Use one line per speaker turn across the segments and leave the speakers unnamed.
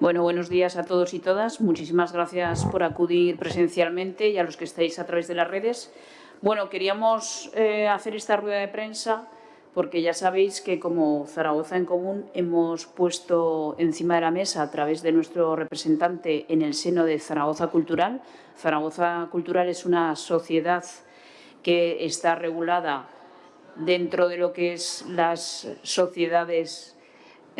Bueno, buenos días a todos y todas. Muchísimas gracias por acudir presencialmente y a los que estáis a través de las redes. Bueno, queríamos eh, hacer esta rueda de prensa porque ya sabéis que como Zaragoza en Común hemos puesto encima de la mesa a través de nuestro representante en el seno de Zaragoza Cultural. Zaragoza Cultural es una sociedad que está regulada dentro de lo que es las sociedades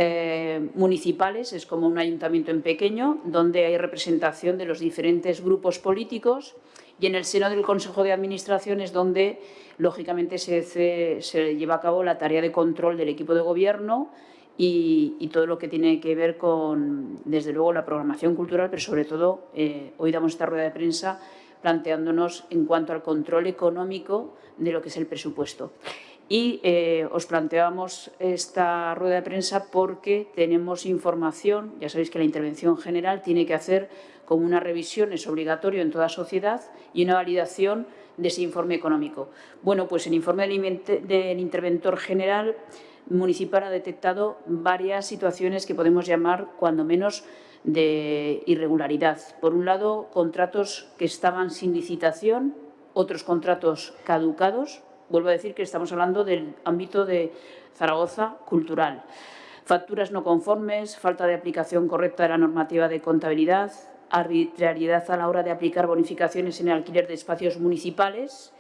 eh, municipales, es como un ayuntamiento en pequeño, donde hay representación de los diferentes grupos políticos y en el seno del Consejo de Administración es donde, lógicamente, se, lleva a cabo la tarea de control del equipo de gobierno y, todo lo que tiene que ver con, desde luego, la programación cultural, pero sobre todo, eh, hoy damos esta rueda de prensa planteándonos en cuanto al control económico de lo que es el presupuesto. Y eh, os planteamos esta rueda de prensa porque tenemos información, ya sabéis que la intervención general tiene que hacer como una revisión, es obligatorio en toda sociedad, y una validación de ese informe económico. Bueno, pues el informe del interventor general municipal ha detectado varias situaciones que podemos llamar, cuando menos, de irregularidad. Por un lado, contratos que estaban sin licitación, otros contratos caducados, Vuelvo a decir que estamos hablando del ámbito de Zaragoza cultural. Facturas no conformes, falta de aplicación correcta de la normativa de contabilidad, arbitrariedad a la hora de aplicar bonificaciones en el alquiler de espacios municipales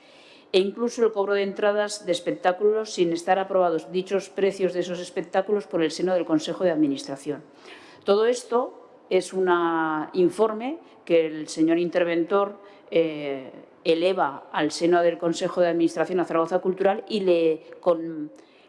e incluso el cobro de entradas de espectáculos sin estar aprobados dichos precios de esos espectáculos por el seno del Consejo de Administración. Todo esto es un informe que el señor interventor eh, eleva al seno del Consejo de Administración a Zaragoza Cultural y le,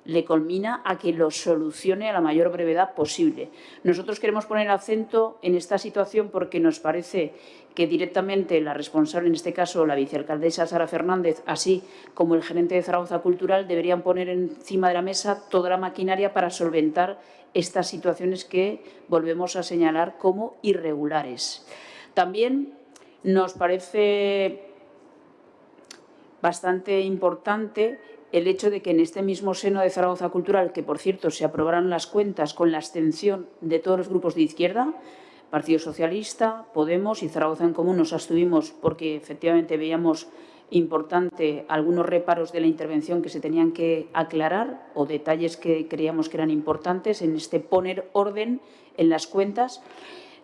le culmina a que lo solucione a la mayor brevedad posible. Nosotros queremos poner acento en esta situación porque nos parece que directamente la responsable, en este caso la vicealcaldesa Sara Fernández, así como el gerente de Zaragoza Cultural, deberían poner encima de la mesa toda la maquinaria para solventar estas situaciones que volvemos a señalar como irregulares. También nos parece bastante importante el hecho de que en este mismo seno de Zaragoza Cultural, que por cierto se aprobaron las cuentas con la abstención de todos los grupos de izquierda, Partido Socialista, Podemos y Zaragoza en Común nos abstuvimos porque efectivamente veíamos importante algunos reparos de la intervención que se tenían que aclarar o detalles que creíamos que eran importantes en este poner orden en las cuentas.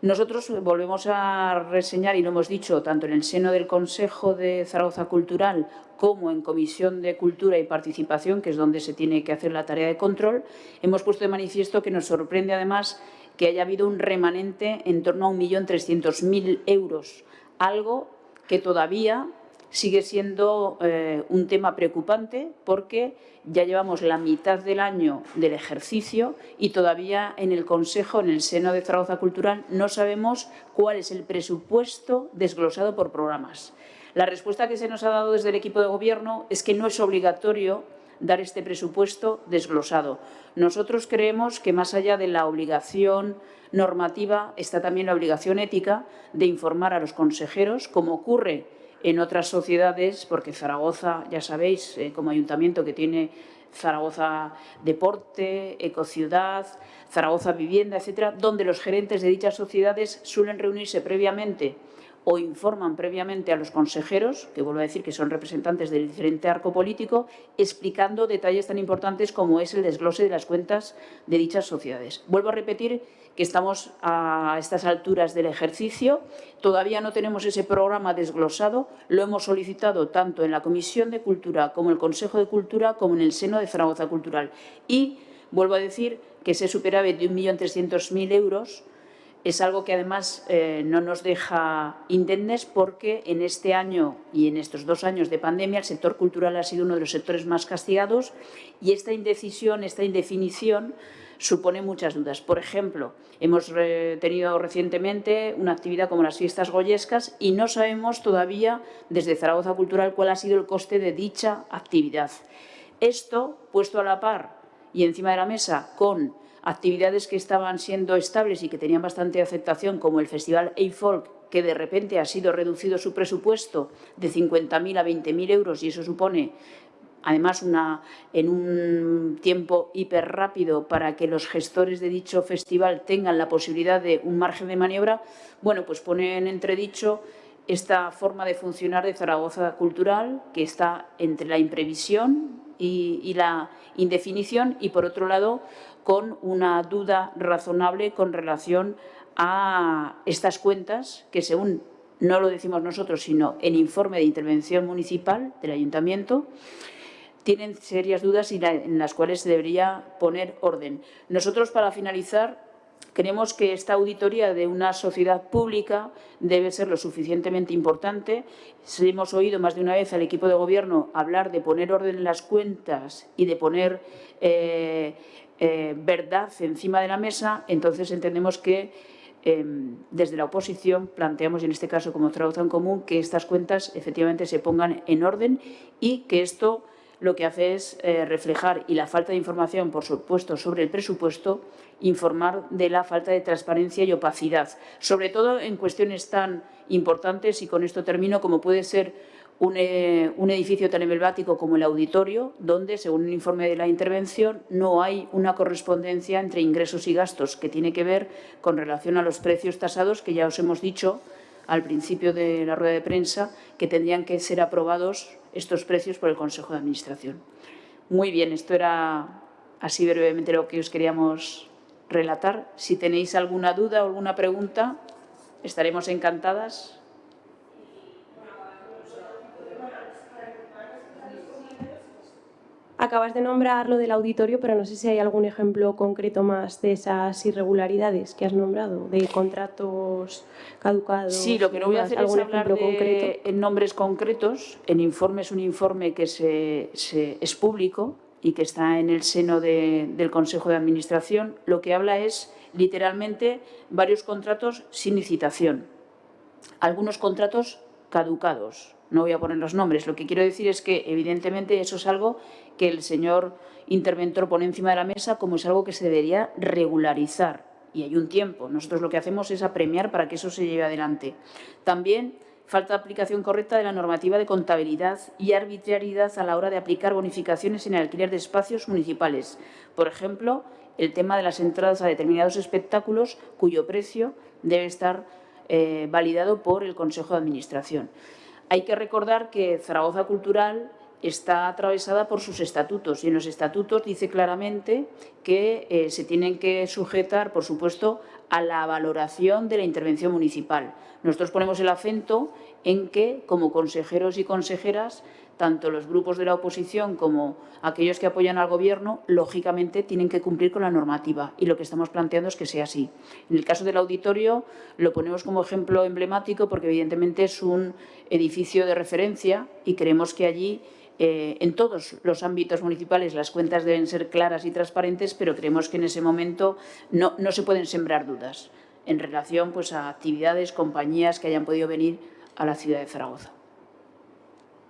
Nosotros volvemos a reseñar, y lo hemos dicho tanto en el seno del Consejo de Zaragoza Cultural como en Comisión de Cultura y Participación, que es donde se tiene que hacer la tarea de control, hemos puesto de manifiesto que nos sorprende además que haya habido un remanente en torno a 1.300.000 euros, algo que todavía sigue siendo eh, un tema preocupante porque ya llevamos la mitad del año del ejercicio y todavía en el Consejo, en el seno de Zaragoza Cultural, no sabemos cuál es el presupuesto desglosado por programas. La respuesta que se nos ha dado desde el equipo de gobierno es que no es obligatorio dar este presupuesto desglosado. Nosotros creemos que más allá de la obligación normativa está también la obligación ética de informar a los consejeros, como ocurre en otras sociedades, porque Zaragoza, ya sabéis, eh, como ayuntamiento que tiene Zaragoza Deporte, Ecociudad, Zaragoza Vivienda, etcétera, donde los gerentes de dichas sociedades suelen reunirse previamente o informan previamente a los consejeros, que vuelvo a decir que son representantes del diferente arco político, explicando detalles tan importantes como es el desglose de las cuentas de dichas sociedades. Vuelvo a repetir que estamos a estas alturas del ejercicio, todavía no tenemos ese programa desglosado, lo hemos solicitado tanto en la Comisión de Cultura como en el Consejo de Cultura como en el seno de Zaragoza Cultural. Y vuelvo a decir que ese superávit de 1.300.000 euros es algo que además eh, no nos deja indemnes porque en este año y en estos dos años de pandemia el sector cultural ha sido uno de los sectores más castigados y esta indecisión, esta indefinición supone muchas dudas. Por ejemplo, hemos tenido recientemente una actividad como las fiestas goyescas y no sabemos todavía desde Zaragoza Cultural cuál ha sido el coste de dicha actividad. Esto, puesto a la par y encima de la mesa con actividades que estaban siendo estables y que tenían bastante aceptación, como el Festival A-Folk, que de repente ha sido reducido su presupuesto de 50.000 a 20.000 euros y eso supone además una, en un tiempo hiper rápido para que los gestores de dicho festival tengan la posibilidad de un margen de maniobra, bueno, pues pone en entredicho esta forma de funcionar de Zaragoza Cultural que está entre la imprevisión y, la indefinición y, por otro lado, con una duda razonable con relación a estas cuentas que, según no lo decimos nosotros, sino el informe de intervención municipal del Ayuntamiento, tienen serias dudas y en las cuales se debería poner orden. Nosotros, para finalizar, creemos que esta auditoría de una sociedad pública debe ser lo suficientemente importante. Hemos oído más de una vez al equipo de gobierno hablar de poner orden en las cuentas y de poner eh, eh, verdad encima de la mesa, entonces entendemos que Em, desde la oposición planteamos, y en este caso como traducción común, que estas cuentas efectivamente se pongan en orden y que esto lo que hace es eh, reflejar, y la falta de información, por supuesto, sobre el presupuesto, informar de la falta de transparencia y opacidad, sobre todo en cuestiones tan importantes, y con esto termino, como puede ser eh, un, edificio tan emblemático como el auditorio, donde, según un informe de la intervención, no hay una correspondencia entre ingresos y gastos que tiene que ver con relación a los precios tasados, que ya os hemos dicho al principio de la rueda de prensa, que tendrían que ser aprobados estos precios por el Consejo de Administración. Muy bien, esto era así brevemente lo que os queríamos relatar. Si tenéis alguna duda o alguna pregunta, estaremos encantadas.
Acabas de nombrar lo del auditorio, pero no sé si hay algún ejemplo concreto más de esas irregularidades que has nombrado, de contratos caducados.
Sí, lo que no voy a hacer es hablar de en nombres concretos. El informe es un informe que se, es público y que está en el seno del Consejo de Administración. Lo que habla es, literalmente, varios contratos sin licitación. Algunos contratos caducados. No voy a poner los nombres. Lo que quiero decir es que, evidentemente, eso es algo que el señor interventor pone encima de la mesa como es algo que se debería regularizar. Y hay un tiempo. Nosotros lo que hacemos es apremiar para que eso se lleve adelante. También falta aplicación correcta de la normativa de contabilidad y arbitrariedad a la hora de aplicar bonificaciones en el alquiler de espacios municipales. Por ejemplo, el tema de las entradas a determinados espectáculos cuyo precio debe estar eh, validado por el Consejo de Administración. Hay que recordar que Zaragoza Cultural está atravesada por sus estatutos y en los estatutos dice claramente que eh, se tienen que sujetar, por supuesto, a la valoración de la intervención municipal. Nosotros ponemos el acento en que, como consejeros y consejeras, tanto los grupos de la oposición como aquellos que apoyan al Gobierno, lógicamente tienen que cumplir con la normativa y lo que estamos planteando es que sea así. En el caso del auditorio lo ponemos como ejemplo emblemático porque evidentemente es un edificio de referencia y creemos que allí eh, en todos los ámbitos municipales las cuentas deben ser claras y transparentes, pero creemos que en ese momento no, no se pueden sembrar dudas en relación pues, a actividades, compañías que hayan podido venir a la ciudad de Zaragoza.